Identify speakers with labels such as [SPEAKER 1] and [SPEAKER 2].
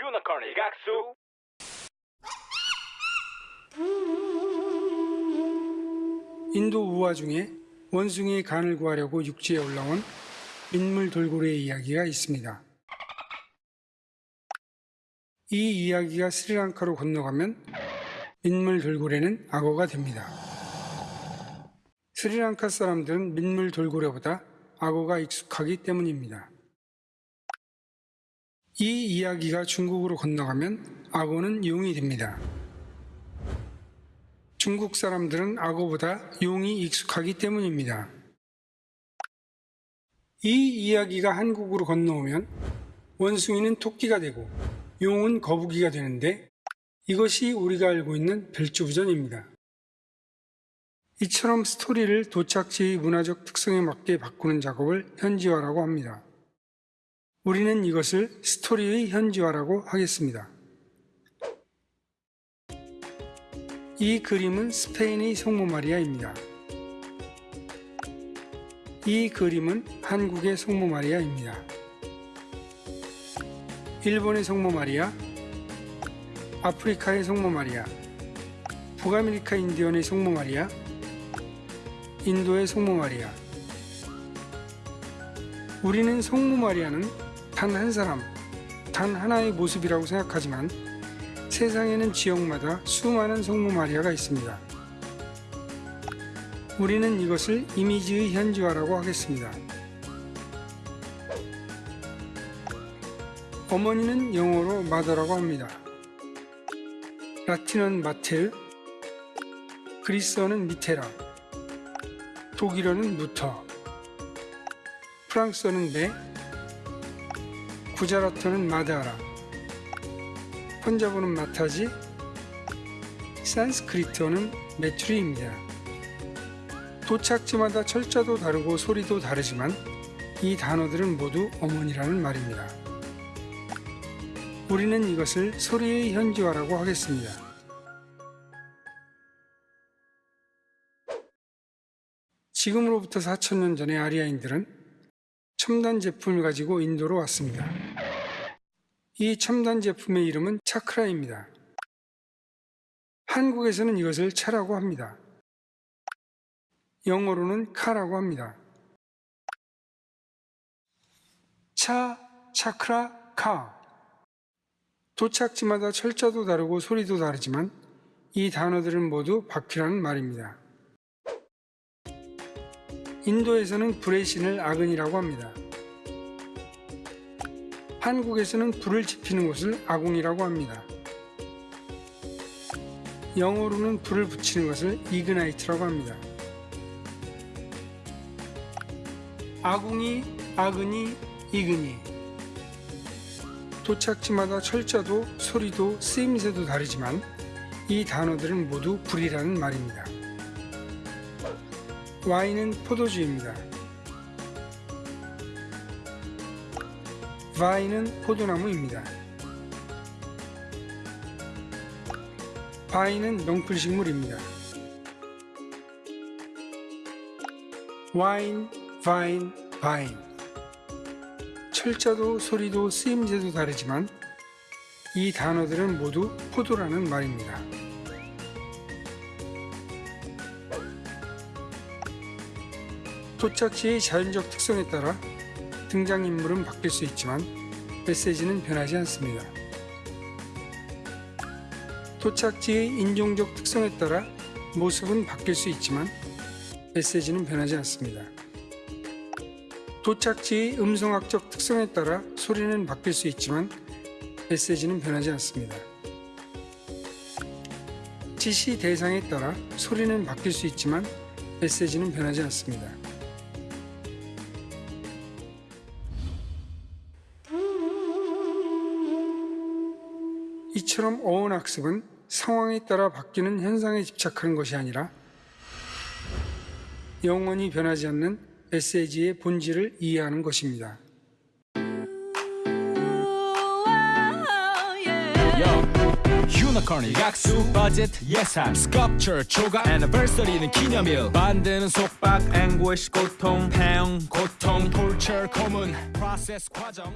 [SPEAKER 1] 유나콘의 각수
[SPEAKER 2] 인도 우화 중에 원숭이의 간을 구하려고 육지에 올라온 민물 돌고래의 이야기가 있습니다. 이 이야기가 스리랑카로 건너가면 민물 돌고래는 악어가 됩니다. 스리랑카 사람들은 민물 돌고래보다 악어가 익숙하기 때문입니다. 이 이야기가 중국으로 건너가면 악어는 용이 됩니다. 중국 사람들은 악어보다 용이 익숙하기 때문입니다. 이 이야기가 한국으로 건너오면 원숭이는 토끼가 되고 용은 거북이가 되는데 이것이 우리가 알고 있는 별주부전입니다. 이처럼 스토리를 도착지의 문화적 특성에 맞게 바꾸는 작업을 현지화라고 합니다. 우리는 이것을 스토리의 현지화라고 하겠습니다. 이 그림은 스페인의 성모 마리아입니다. 이 그림은 한국의 성모 마리아입니다. 일본의 성모 마리아, 아프리카의 성모 마리아, 북아메리카 인디언의 성모 마리아, 인도의 성모 마리아. 우리는 성모 마리아는 단 한 사람, 단 하나의 모습이라고 생각하지만 세상에는 지역마다 수많은 성모 마리아가 있습니다. 우리는 이것을 이미지의 현지화라고 하겠습니다. 어머니는 영어로 마더라고 합니다. 라틴어는 마텔, 그리스어는 미테라, 독일어는 무터, 프랑스어는 메, 구자라토는 마다라, 펀자보는 마타지, 산스크리트어는 메투리입니다. 도착지마다 철자도 다르고 소리도 다르지만 이 단어들은 모두 어머니라는 말입니다. 우리는 이것을 소리의 현지화라고 하겠습니다. 지금으로부터 4천년 전에 아리아인들은 첨단 제품을 가지고 인도로 왔습니다. 이 첨단 제품의 이름은 차크라입니다. 한국에서는 이것을 차라고 합니다. 영어로는 카라고 합니다. 차, 차크라, 카. 도착지마다 철자도 다르고 소리도 다르지만 이 단어들은 모두 바퀴라는 말입니다. 인도에서는 불의 신을 아근이라고 합니다. 한국에서는 불을 지피는 곳을 아궁이라고 합니다. 영어로는 불을 붙이는 것을 이그나이트라고 합니다. 아궁이, 아근이, 이근이 도착지마다 철자도 소리도 쓰임새도 다르지만 이 단어들은 모두 불이라는 말입니다. 와인은 포도주입니다. 바이는 포도나무입니다. 바이는 농풀식물입니다. 와인, 바인, 바인 철자도 소리도 쓰임새도 다르지만 이 단어들은 모두 포도라는 말입니다. 도착지의 자연적 특성에 따라 등장인물은 바뀔 수 있지만 메시지는 변하지 않습니다. 도착지의 인종적 특성에 따라 모습은 바뀔 수 있지만 메시지는 변하지 않습니다. 도착지의 음성학적 특성에 따라 소리는 바뀔 수 있지만 메시지는 변하지 않습니다. 지시 대상에 따라 소리는 바뀔 수 있지만 메시지는 변하지 않습니다. 이처럼 어원 학습은 상황에 따라 바뀌는 현상에 집착하는 것이 아니라 영원히 변하지 않는 메시지의 본질을 이해하는 것입니다.
[SPEAKER 3] 유니콘의 약수 버짓 예산 스컵처 초과 애니버서리는 기념일 만드는 속박 앵고시 고통 팽 고통 톨처 고문 프로세스 과정